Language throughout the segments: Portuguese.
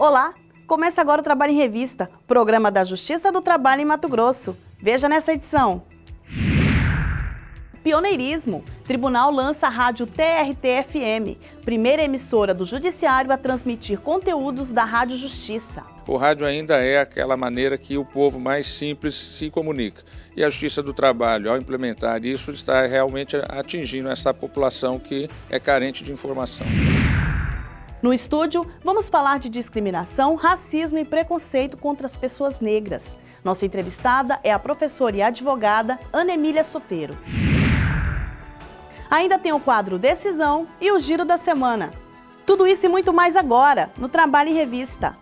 Olá! Começa agora o Trabalho em Revista, programa da Justiça do Trabalho em Mato Grosso. Veja nessa edição. Pioneirismo. Tribunal lança a rádio TRT-FM, primeira emissora do Judiciário a transmitir conteúdos da Rádio Justiça. O rádio ainda é aquela maneira que o povo mais simples se comunica. E a Justiça do Trabalho, ao implementar isso, está realmente atingindo essa população que é carente de informação. No estúdio, vamos falar de discriminação, racismo e preconceito contra as pessoas negras. Nossa entrevistada é a professora e advogada Ana Emília Soteiro. Ainda tem o quadro Decisão e o Giro da Semana. Tudo isso e muito mais agora, no Trabalho em Revista.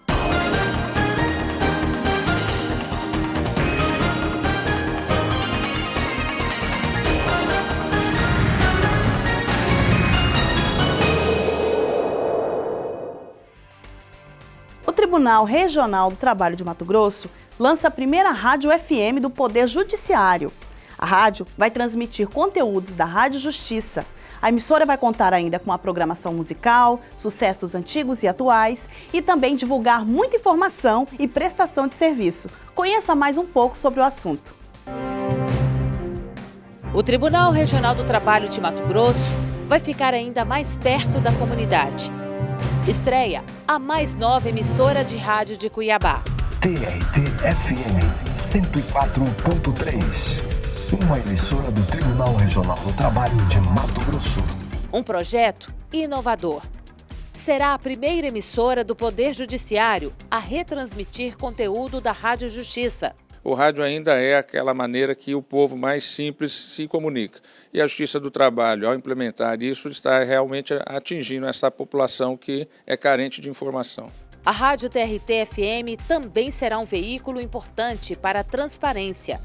Tribunal Regional do Trabalho de Mato Grosso lança a primeira rádio FM do Poder Judiciário. A rádio vai transmitir conteúdos da Rádio Justiça. A emissora vai contar ainda com a programação musical, sucessos antigos e atuais e também divulgar muita informação e prestação de serviço. Conheça mais um pouco sobre o assunto. O Tribunal Regional do Trabalho de Mato Grosso vai ficar ainda mais perto da comunidade. Estreia a mais nova emissora de rádio de Cuiabá. TRT FM 104.3 uma emissora do Tribunal Regional do Trabalho de Mato Grosso. Um projeto inovador. Será a primeira emissora do Poder Judiciário a retransmitir conteúdo da Rádio Justiça. O rádio ainda é aquela maneira que o povo mais simples se comunica. E a Justiça do Trabalho, ao implementar isso, está realmente atingindo essa população que é carente de informação. A Rádio TRT-FM também será um veículo importante para a transparência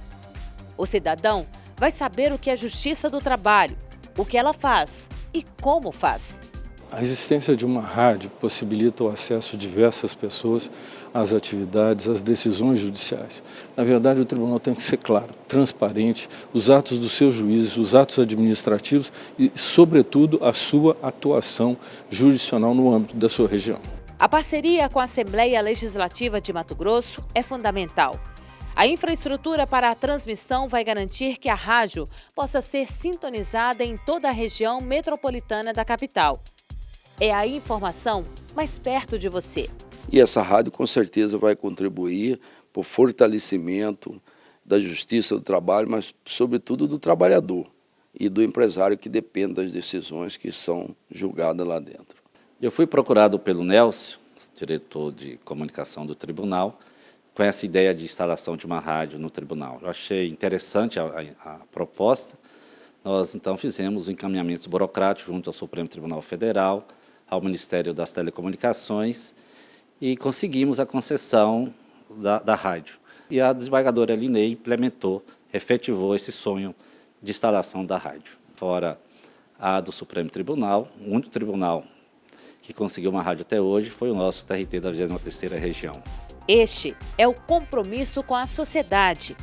o cidadão vai saber o que é justiça do trabalho, o que ela faz e como faz. A existência de uma rádio possibilita o acesso de diversas pessoas às atividades, às decisões judiciais. Na verdade, o tribunal tem que ser claro, transparente, os atos dos seus juízes, os atos administrativos e, sobretudo, a sua atuação jurisdicional no âmbito da sua região. A parceria com a Assembleia Legislativa de Mato Grosso é fundamental a infraestrutura para a transmissão vai garantir que a rádio possa ser sintonizada em toda a região metropolitana da capital. É a informação mais perto de você. E essa rádio com certeza vai contribuir para o fortalecimento da justiça do trabalho, mas sobretudo do trabalhador e do empresário que depende das decisões que são julgadas lá dentro. Eu fui procurado pelo Nelson, diretor de comunicação do tribunal, com essa ideia de instalação de uma rádio no tribunal. Eu achei interessante a, a, a proposta. Nós, então, fizemos encaminhamentos burocráticos junto ao Supremo Tribunal Federal, ao Ministério das Telecomunicações e conseguimos a concessão da, da rádio. E a desembargadora Linei implementou, efetivou esse sonho de instalação da rádio. Fora a do Supremo Tribunal, o único tribunal que conseguiu uma rádio até hoje foi o nosso TRT da 23ª Região. Este é o compromisso com a sociedade.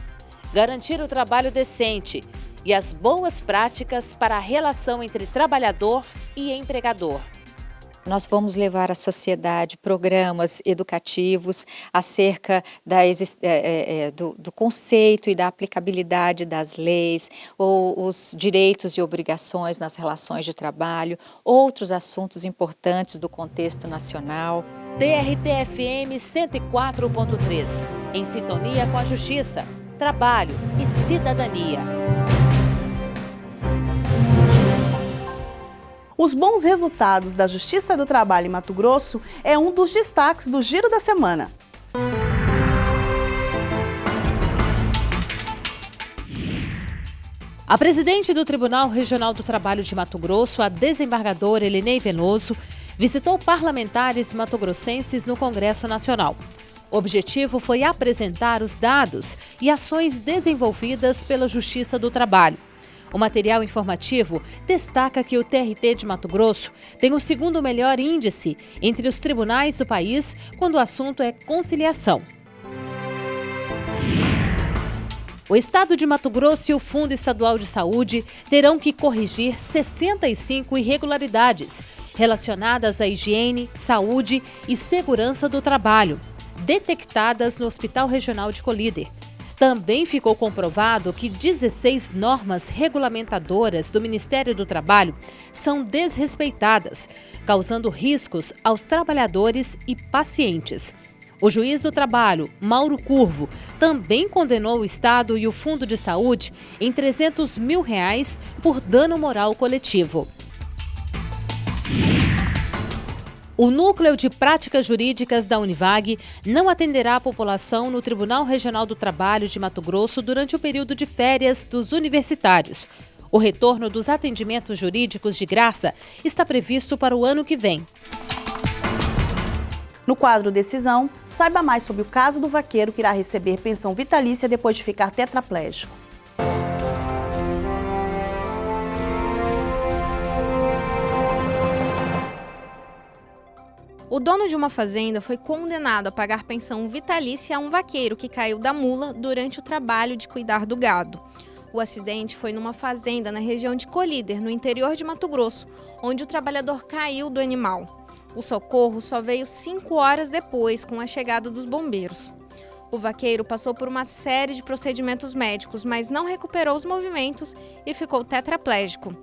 Garantir o trabalho decente e as boas práticas para a relação entre trabalhador e empregador. Nós vamos levar à sociedade programas educativos acerca da, é, é, é, do, do, conceito e da aplicabilidade das leis, ou os direitos e obrigações nas relações de trabalho, outros assuntos importantes do contexto nacional. TRT-FM 104.3, em sintonia com a justiça, trabalho e cidadania. Os bons resultados da Justiça do Trabalho em Mato Grosso é um dos destaques do Giro da Semana. A presidente do Tribunal Regional do Trabalho de Mato Grosso, a desembargadora Elinei Venoso, visitou parlamentares matogrossenses no Congresso Nacional. O objetivo foi apresentar os dados e ações desenvolvidas pela Justiça do Trabalho. O material informativo destaca que o TRT de Mato Grosso tem o segundo melhor índice entre os tribunais do país quando o assunto é conciliação. O Estado de Mato Grosso e o Fundo Estadual de Saúde terão que corrigir 65 irregularidades relacionadas à higiene, saúde e segurança do trabalho, detectadas no Hospital Regional de Colíder. Também ficou comprovado que 16 normas regulamentadoras do Ministério do Trabalho são desrespeitadas, causando riscos aos trabalhadores e pacientes. O juiz do trabalho, Mauro Curvo, também condenou o Estado e o Fundo de Saúde em 300 mil reais por dano moral coletivo. O Núcleo de Práticas Jurídicas da Univag não atenderá a população no Tribunal Regional do Trabalho de Mato Grosso durante o período de férias dos universitários. O retorno dos atendimentos jurídicos de graça está previsto para o ano que vem. No quadro Decisão, saiba mais sobre o caso do vaqueiro que irá receber pensão vitalícia depois de ficar tetraplégico. O dono de uma fazenda foi condenado a pagar pensão vitalícia a um vaqueiro que caiu da mula durante o trabalho de cuidar do gado. O acidente foi numa fazenda na região de Colíder, no interior de Mato Grosso, onde o trabalhador caiu do animal. O socorro só veio cinco horas depois, com a chegada dos bombeiros. O vaqueiro passou por uma série de procedimentos médicos, mas não recuperou os movimentos e ficou tetraplégico.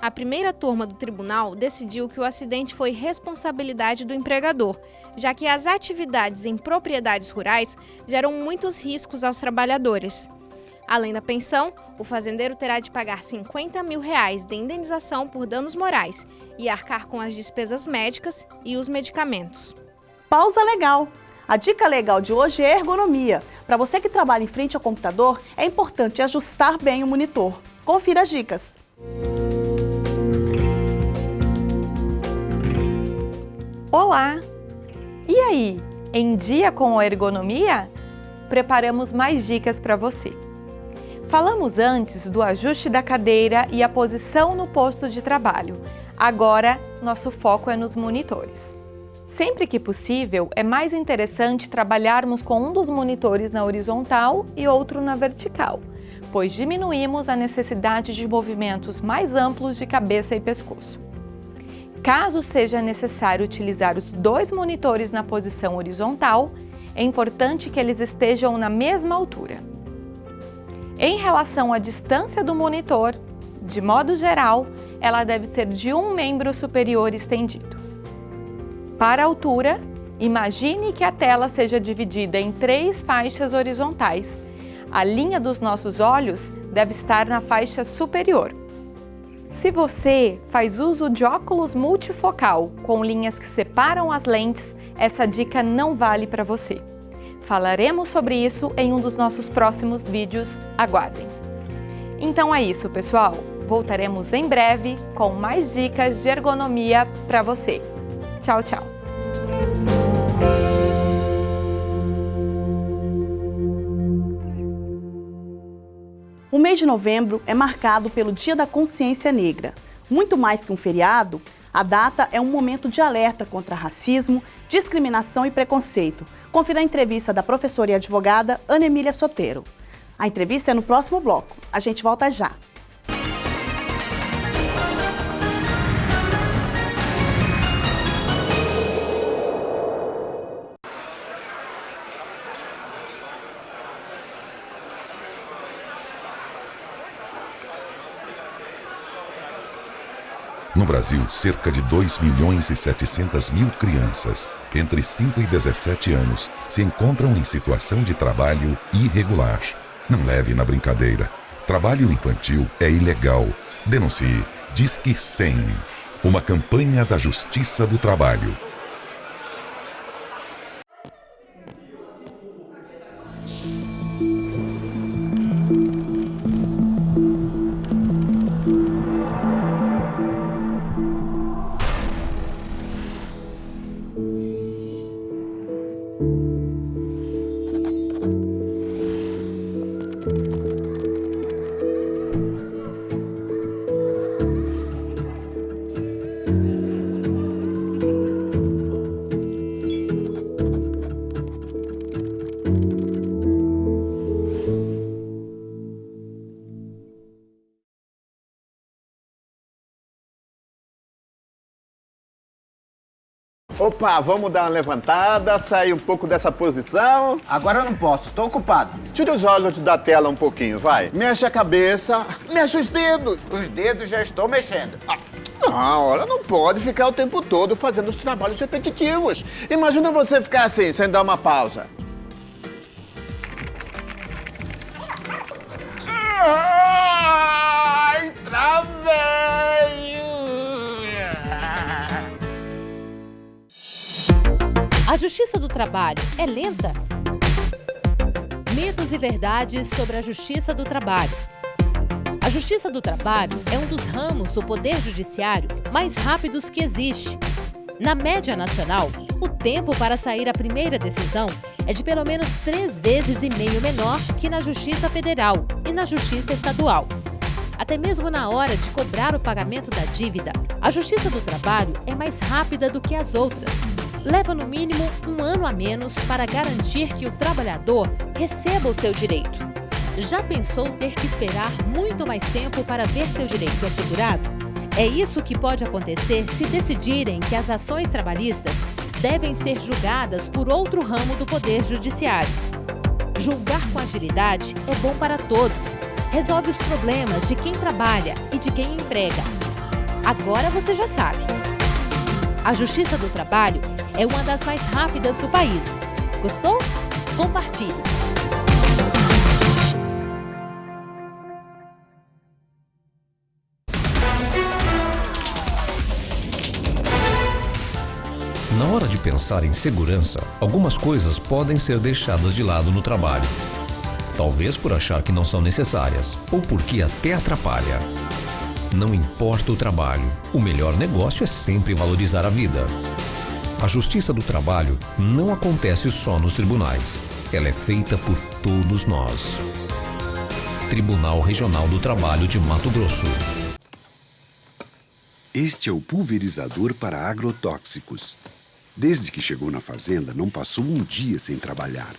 A primeira turma do tribunal decidiu que o acidente foi responsabilidade do empregador, já que as atividades em propriedades rurais geram muitos riscos aos trabalhadores. Além da pensão, o fazendeiro terá de pagar 50 mil reais de indenização por danos morais e arcar com as despesas médicas e os medicamentos. Pausa legal! A dica legal de hoje é ergonomia. Para você que trabalha em frente ao computador, é importante ajustar bem o monitor. Confira as dicas. Olá! E aí, em dia com a ergonomia? Preparamos mais dicas para você. Falamos antes do ajuste da cadeira e a posição no posto de trabalho. Agora, nosso foco é nos monitores. Sempre que possível, é mais interessante trabalharmos com um dos monitores na horizontal e outro na vertical, pois diminuímos a necessidade de movimentos mais amplos de cabeça e pescoço. Caso seja necessário utilizar os dois monitores na posição horizontal, é importante que eles estejam na mesma altura. Em relação à distância do monitor, de modo geral, ela deve ser de um membro superior estendido. Para a altura, imagine que a tela seja dividida em três faixas horizontais. A linha dos nossos olhos deve estar na faixa superior. Se você faz uso de óculos multifocal com linhas que separam as lentes, essa dica não vale para você. Falaremos sobre isso em um dos nossos próximos vídeos, aguardem! Então é isso, pessoal! Voltaremos em breve com mais dicas de ergonomia para você. Tchau, tchau! O mês de novembro é marcado pelo Dia da Consciência Negra. Muito mais que um feriado, a data é um momento de alerta contra racismo, discriminação e preconceito. Confira a entrevista da professora e advogada Ana Emília Soteiro. A entrevista é no próximo bloco. A gente volta já. No Brasil, cerca de 2 milhões e 700 mil crianças, entre 5 e 17 anos, se encontram em situação de trabalho irregular. Não leve na brincadeira. Trabalho infantil é ilegal. Denuncie. Disque 100. Uma campanha da Justiça do Trabalho. Opa, vamos dar uma levantada, sair um pouco dessa posição. Agora eu não posso, tô ocupado. Tira os olhos da tela um pouquinho, vai. Mexe a cabeça, mexe os dedos. Os dedos já estou mexendo. Ah. Não, olha, não pode ficar o tempo todo fazendo os trabalhos repetitivos. Imagina você ficar assim, sem dar uma pausa. Ai, travei! A justiça do trabalho é lenta? Mitos e verdades sobre a justiça do trabalho. A justiça do trabalho é um dos ramos do poder judiciário mais rápidos que existe. Na média nacional, o tempo para sair a primeira decisão é de pelo menos três vezes e meio menor que na Justiça Federal e na Justiça Estadual. Até mesmo na hora de cobrar o pagamento da dívida, a Justiça do Trabalho é mais rápida do que as outras. Leva no mínimo um ano a menos para garantir que o trabalhador receba o seu direito. Já pensou ter que esperar muito mais tempo para ver seu direito assegurado? É isso que pode acontecer se decidirem que as ações trabalhistas devem ser julgadas por outro ramo do Poder Judiciário. Julgar com agilidade é bom para todos. Resolve os problemas de quem trabalha e de quem emprega. Agora você já sabe. A Justiça do Trabalho é uma das mais rápidas do país. Gostou? Compartilhe! Na hora de pensar em segurança, algumas coisas podem ser deixadas de lado no trabalho. Talvez por achar que não são necessárias, ou porque até atrapalha. Não importa o trabalho, o melhor negócio é sempre valorizar a vida. A justiça do trabalho não acontece só nos tribunais. Ela é feita por todos nós. Tribunal Regional do Trabalho de Mato Grosso. Este é o pulverizador para agrotóxicos. Desde que chegou na fazenda, não passou um dia sem trabalhar.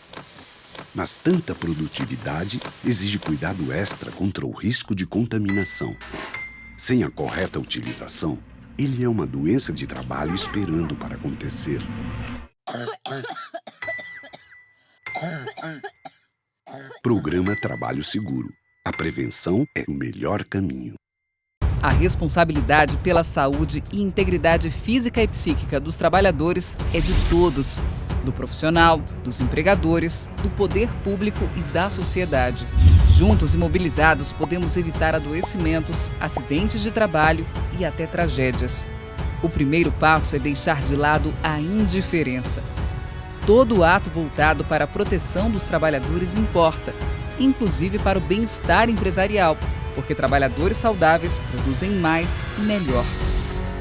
Mas tanta produtividade exige cuidado extra contra o risco de contaminação. Sem a correta utilização, ele é uma doença de trabalho esperando para acontecer. Programa Trabalho Seguro. A prevenção é o melhor caminho. A responsabilidade pela saúde e integridade física e psíquica dos trabalhadores é de todos, do profissional, dos empregadores, do poder público e da sociedade. Juntos e mobilizados, podemos evitar adoecimentos, acidentes de trabalho e até tragédias. O primeiro passo é deixar de lado a indiferença. Todo ato voltado para a proteção dos trabalhadores importa, inclusive para o bem-estar empresarial, porque trabalhadores saudáveis produzem mais e melhor.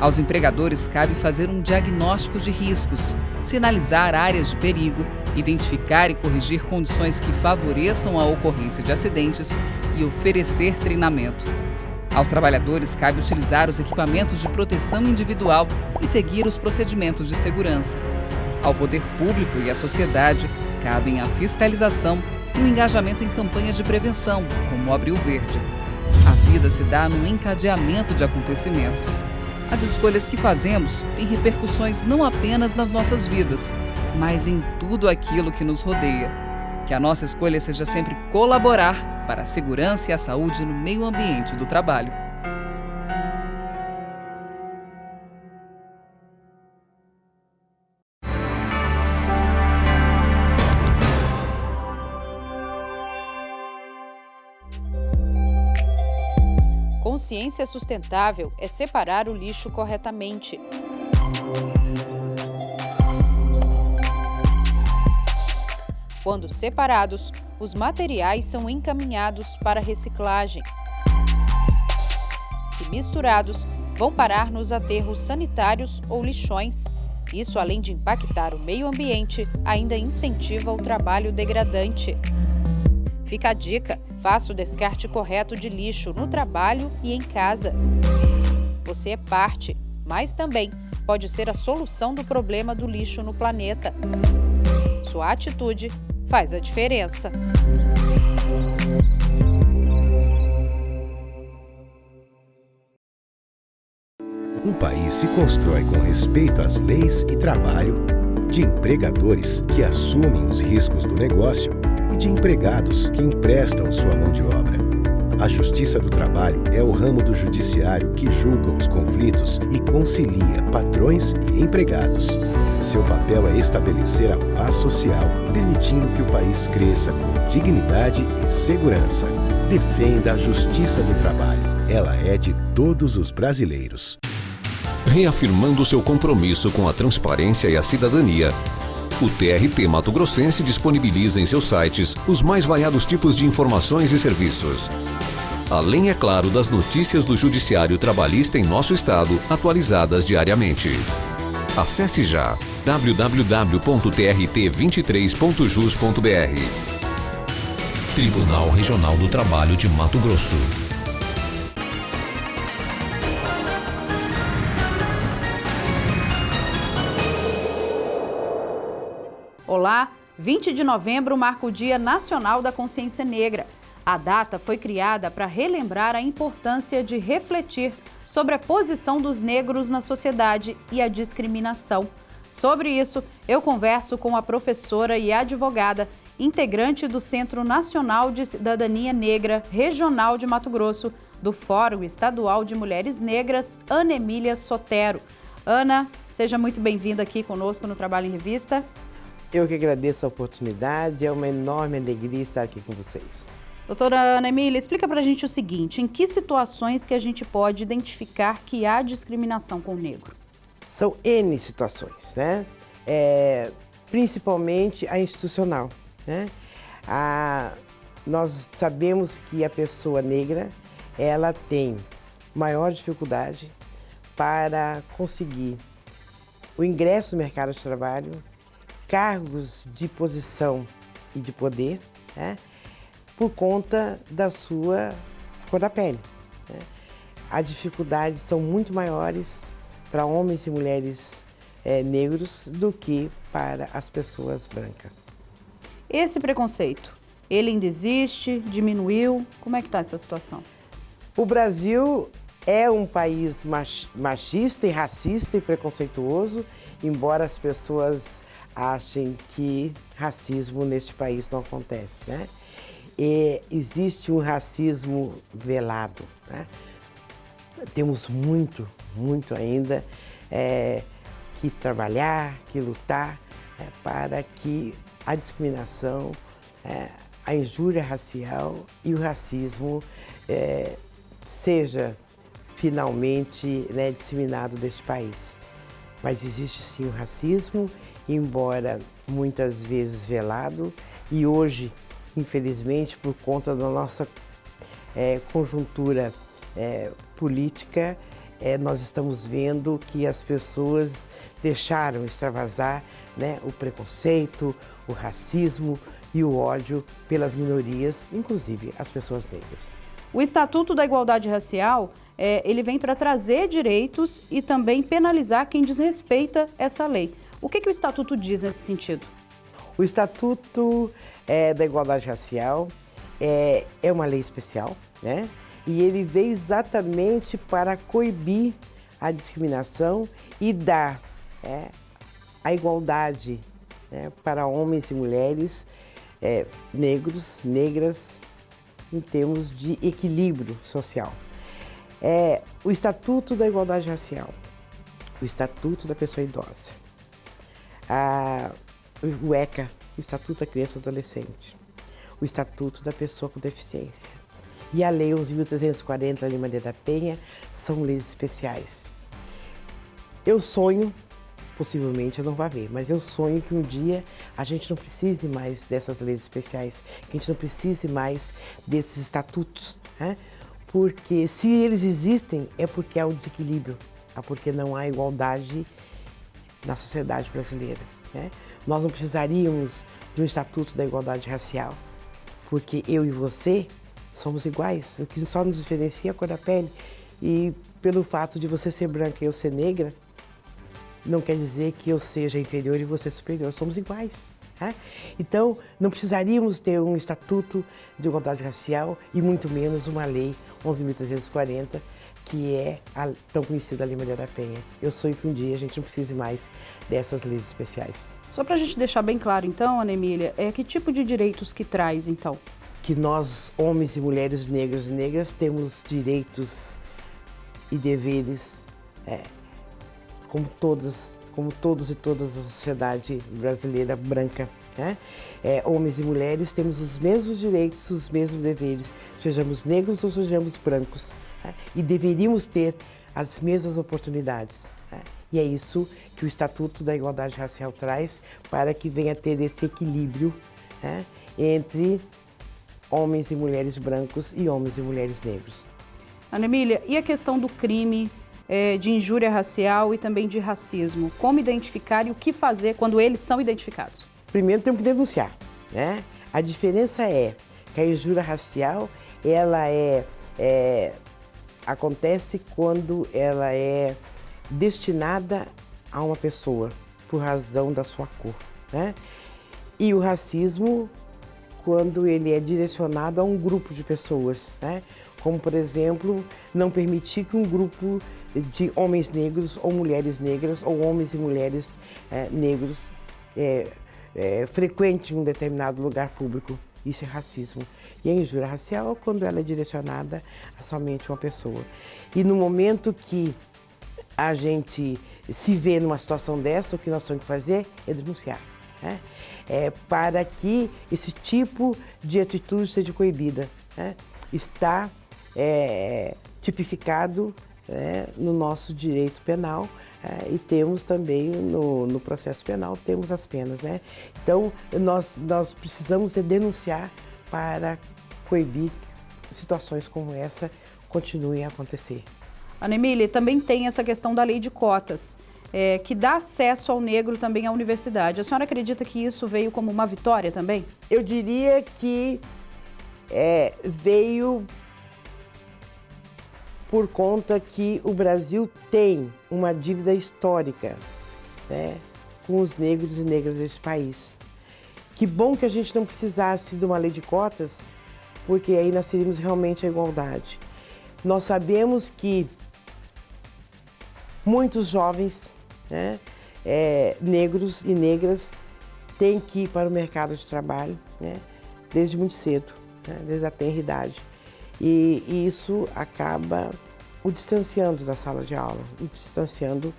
Aos empregadores cabe fazer um diagnóstico de riscos, sinalizar áreas de perigo, identificar e corrigir condições que favoreçam a ocorrência de acidentes e oferecer treinamento. Aos trabalhadores cabe utilizar os equipamentos de proteção individual e seguir os procedimentos de segurança. Ao poder público e à sociedade cabem a fiscalização e o engajamento em campanhas de prevenção, como o Abril Verde. A vida se dá num encadeamento de acontecimentos. As escolhas que fazemos têm repercussões não apenas nas nossas vidas, mas em tudo aquilo que nos rodeia. Que a nossa escolha seja sempre colaborar para a segurança e a saúde no meio ambiente do trabalho. Consciência sustentável é separar o lixo corretamente. Quando separados, os materiais são encaminhados para reciclagem. Se misturados, vão parar nos aterros sanitários ou lixões. Isso, além de impactar o meio ambiente, ainda incentiva o trabalho degradante. Fica a dica: faça o descarte correto de lixo no trabalho e em casa. Você é parte, mas também pode ser a solução do problema do lixo no planeta. Sua atitude faz a diferença. Um país se constrói com respeito às leis e trabalho, de empregadores que assumem os riscos do negócio e de empregados que emprestam sua mão de obra. A Justiça do Trabalho é o ramo do judiciário que julga os conflitos e concilia patrões e empregados. Seu papel é estabelecer a paz social, permitindo que o país cresça com dignidade e segurança. Defenda a Justiça do Trabalho. Ela é de todos os brasileiros. Reafirmando seu compromisso com a transparência e a cidadania, o TRT Mato Grossense disponibiliza em seus sites os mais variados tipos de informações e serviços. Além, é claro, das notícias do Judiciário Trabalhista em nosso estado, atualizadas diariamente. Acesse já www.trt23.jus.br. Tribunal Regional do Trabalho de Mato Grosso. Olá, 20 de novembro marca o Dia Nacional da Consciência Negra. A data foi criada para relembrar a importância de refletir sobre a posição dos negros na sociedade e a discriminação. Sobre isso, eu converso com a professora e advogada, integrante do Centro Nacional de Cidadania Negra Regional de Mato Grosso, do Fórum Estadual de Mulheres Negras, Ana Emília Sotero. Ana, seja muito bem-vinda aqui conosco no Trabalho em Revista. Eu que agradeço a oportunidade, é uma enorme alegria estar aqui com vocês. Doutora Ana Emília, explica para a gente o seguinte, em que situações que a gente pode identificar que há discriminação com o negro? São N situações, né? É, principalmente a institucional, né? A, nós sabemos que a pessoa negra, ela tem maior dificuldade para conseguir o ingresso no mercado de trabalho, cargos de posição e de poder, né? Por conta da sua cor da pele. Né? As dificuldades são muito maiores para homens e mulheres é, negros do que para as pessoas brancas. Esse preconceito, ele ainda existe, diminuiu? Como é que está essa situação? O Brasil é um país machista e racista e preconceituoso, embora as pessoas achem que racismo neste país não acontece, né? Existe um racismo velado, né? Temos muito, muito ainda é, que trabalhar, que lutar é, para que a discriminação, é, a injúria racial e o racismo é, seja finalmente né, disseminado deste país. Mas existe sim o racismo, embora muitas vezes velado, e hoje, infelizmente, por conta da nossa é, conjuntura é, política, é, nós estamos vendo que as pessoas deixaram extravasar né, o preconceito, o racismo e o ódio pelas minorias, inclusive as pessoas negras. O Estatuto da Igualdade Racial, é, ele vem para trazer direitos e também penalizar quem desrespeita essa lei. O que, que o Estatuto diz nesse sentido? O Estatuto é, da Igualdade Racial é, é uma lei especial, né? E ele veio exatamente para coibir a discriminação e dar é, a igualdade né, para homens e mulheres é, negros, negras, em termos de equilíbrio social. É, o Estatuto da Igualdade Racial, o Estatuto da Pessoa Idosa, o ECA, o Estatuto da Criança e Adolescente, o Estatuto da Pessoa com Deficiência e a Lei 11.340 da Lima da Penha são leis especiais. Eu sonho, possivelmente eu não vá ver, mas eu sonho que um dia a gente não precise mais dessas leis especiais, que a gente não precise mais desses estatutos, né? porque se eles existem é porque há um desequilíbrio, é porque não há igualdade na sociedade brasileira. Né? Nós não precisaríamos de um estatuto da igualdade racial, porque eu e você somos iguais, o que só nos diferencia é a cor da pele. E pelo fato de você ser branca e eu ser negra, não quer dizer que eu seja inferior e você superior, somos iguais. Né? Então, não precisaríamos ter um estatuto de igualdade racial e muito menos uma lei 11.340 que é a tão conhecida Lei Maria da Penha. Eu sonho que um dia a gente não precise mais dessas leis especiais. Só para a gente deixar bem claro, então, Ana Emília, é que tipo de direitos que traz, então? Que nós, homens e mulheres negros e negras, temos direitos e deveres é, como todos, como todos e todas a sociedade brasileira branca. Né? É, homens e mulheres temos os mesmos direitos, os mesmos deveres, sejamos negros ou sejamos brancos. Né? E deveríamos ter as mesmas oportunidades. E é isso que o Estatuto da Igualdade Racial traz para que venha ter esse equilíbrio né? entre homens e mulheres brancos e homens e mulheres negros. Ana Emília, e a questão do crime é, de injúria racial e também de racismo? Como identificar e o que fazer quando eles são identificados? Primeiro temos que denunciar, né? A diferença é que a injúria racial, ela é, é acontece quando ela é destinada a uma pessoa por razão da sua cor, né? E o racismo quando ele é direcionado a um grupo de pessoas, né? Como, por exemplo, não permitir que um grupo de homens negros ou mulheres negras ou homens e mulheres é, negros é, é, frequente um determinado lugar público. Isso é racismo. E a injúria racial é quando ela é direcionada a somente uma pessoa. E no momento que a gente se vê numa situação dessa, o que nós temos que fazer é denunciar. Né? É, para que esse tipo de atitude seja coibida. Né? Está é, tipificado é, no nosso direito penal é, e temos também no, no, processo penal, temos as penas. Né? Então, nós, nós precisamos denunciar para coibir situações como essa continuem a acontecer. Ana Emília, também tem essa questão da lei de cotas, é, que dá acesso ao negro também à universidade. A senhora acredita que isso veio como uma vitória também? Eu diria que é, veio por conta que o Brasil tem uma dívida histórica né, com os negros e negras desse país. Que bom que a gente não precisasse de uma lei de cotas, porque aí nós teríamos realmente a igualdade. Nós sabemos que muitos jovens né, é, negros e negras têm que ir para o mercado de trabalho né, desde muito cedo, né, desde a tenra idade. E, e isso acaba o distanciando da sala de aula, o distanciando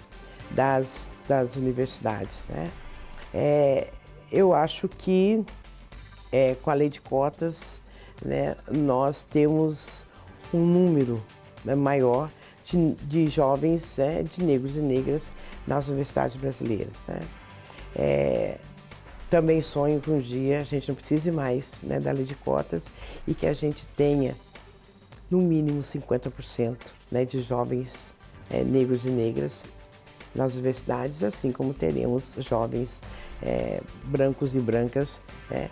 das, das universidades. Né? É, eu acho que é, com a lei de cotas né, nós temos um número né, maior de, de jovens, né, de negros e negras nas universidades brasileiras. Né? É, também sonho que um dia a gente não precise mais né, da lei de cotas e que a gente tenha no mínimo 50% né, de jovens é, negros e negras nas universidades, assim como teremos jovens é, brancos e brancas é,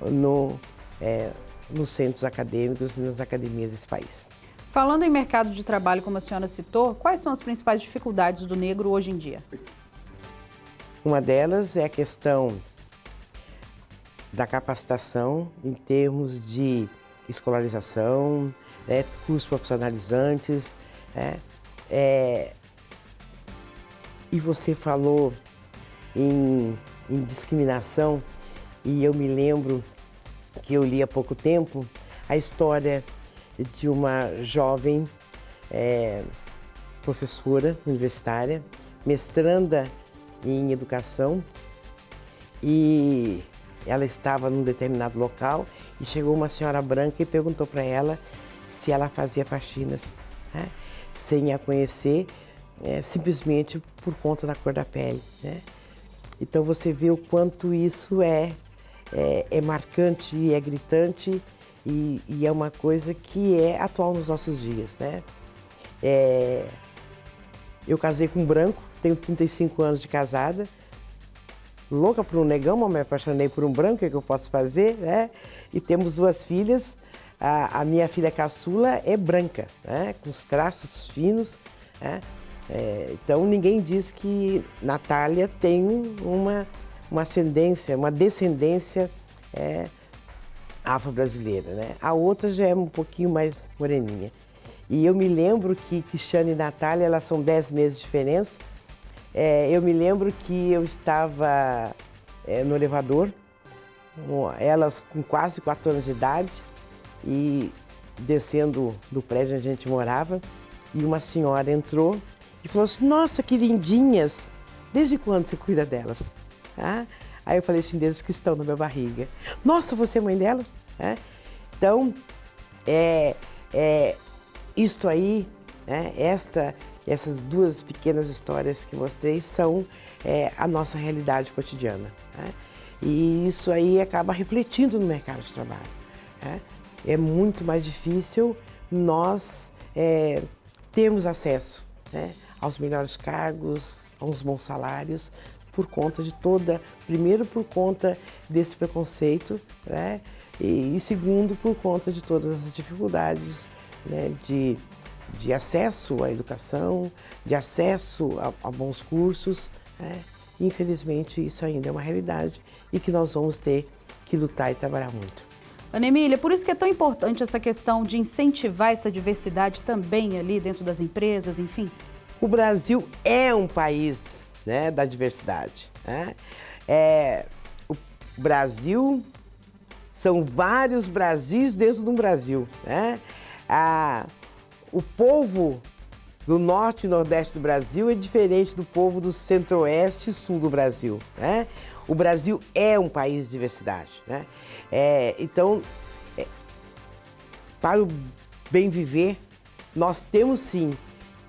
no, é, nos centros acadêmicos e nas academias desse país. Falando em mercado de trabalho, como a senhora citou, quais são as principais dificuldades do negro hoje em dia? Uma delas é a questão da capacitação em termos de escolarização, né, cursos profissionalizantes. Né, é, e você falou em, em discriminação e eu me lembro que eu li há pouco tempo a história de uma jovem é, professora universitária, mestranda em educação e ela estava num determinado local e chegou uma senhora branca e perguntou para ela se ela fazia faxinas, né? sem a conhecer, é, simplesmente por conta da cor da pele. Né? Então você vê o quanto isso é, é, é marcante e é gritante e, e, é uma coisa que é atual nos nossos dias. Né? É, eu casei com um branco, tenho 35 anos de casada, louca por um negão, mas me apaixonei por um branco, o que, é que eu posso fazer? Né? E temos duas filhas, a, a minha filha caçula é branca, né? com os traços finos. Né? É, então ninguém diz que Natália tem uma, uma ascendência, uma descendência é, afro-brasileira. Né? A outra já é um pouquinho mais moreninha. E eu me lembro que Cristiane e Natália, elas são 10 meses de diferença. É, eu me lembro que eu estava é, no elevador, elas com quase 4 anos de idade, e descendo do prédio onde a gente morava, e uma senhora entrou e falou assim, nossa, que lindinhas, desde quando você cuida delas? Ah, aí eu falei assim, desde que estão na minha barriga. Nossa, você é mãe delas? É. Então, é, é, isto aí, né, esta, essas duas pequenas histórias que mostrei são é, a nossa realidade cotidiana. Né? E isso aí acaba refletindo no mercado de trabalho. É muito mais difícil nós é, termos acesso né, aos melhores cargos, aos bons salários, por conta de toda, primeiro por conta desse preconceito, né, e, e segundo por conta de todas as dificuldades né, de, de acesso à educação, de acesso a, a bons cursos. Né. Infelizmente isso ainda é uma realidade e que nós vamos ter que lutar e trabalhar muito. Ana Emília, por isso que é tão importante essa questão de incentivar essa diversidade também ali dentro das empresas, enfim? O Brasil é um país né, da diversidade. Né? É, o Brasil são vários Brasis dentro de um Brasil. Né? Ah, o povo do norte e nordeste do Brasil é diferente do povo do centro-oeste e sul do Brasil. Né? O Brasil é um país de diversidade. Né? É, então, é, para o bem viver, nós temos sim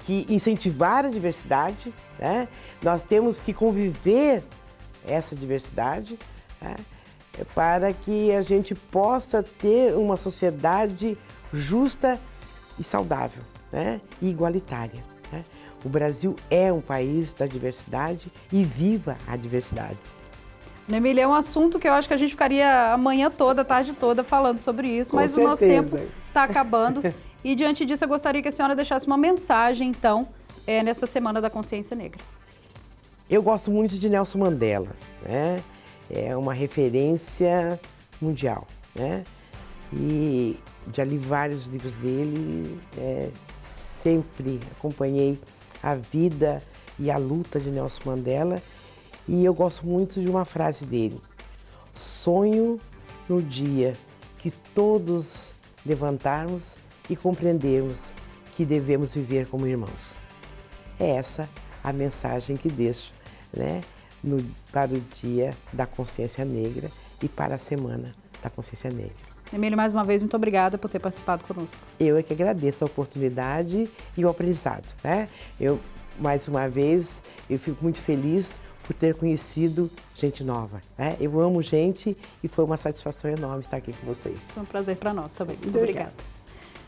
que incentivar a diversidade, né? nós temos que conviver essa diversidade né? para que a gente possa ter uma sociedade justa e saudável né? e igualitária. Né? O Brasil é um país da diversidade e viva a diversidade. Emília, é um assunto que eu acho que a gente ficaria a manhã toda, a tarde toda falando sobre isso, Com mas certeza. o nosso tempo está acabando. e diante disso, eu gostaria que a senhora deixasse uma mensagem, então, é, nessa Semana da Consciência Negra. Eu gosto muito de Nelson Mandela, né? É uma referência mundial, né? E já li vários livros dele, é, sempre acompanhei a vida e a luta de Nelson Mandela e eu gosto muito de uma frase dele. Sonho no dia que todos levantarmos e compreendermos que devemos viver como irmãos. É essa a mensagem que deixo né, no, para o Dia da Consciência Negra e para a Semana da Consciência Negra. Emílio, mais uma vez, muito obrigada por ter participado conosco. Eu é que agradeço a oportunidade e o aprendizado. Né? Eu, mais uma vez, eu fico muito feliz por ter conhecido gente nova. Né? Eu amo gente e foi uma satisfação enorme estar aqui com vocês. Foi um prazer para nós também. Muito obrigada.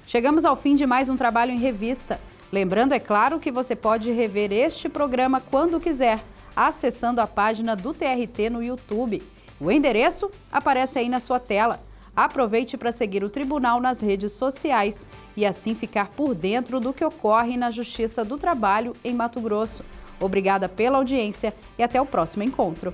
Chegamos ao fim de mais um trabalho em revista. Lembrando, é claro, que você pode rever este programa quando quiser, acessando a página do TRT no YouTube. O endereço aparece aí na sua tela. Aproveite para seguir o Tribunal nas redes sociais e assim ficar por dentro do que ocorre na Justiça do Trabalho em Mato Grosso. Obrigada pela audiência e até o próximo encontro.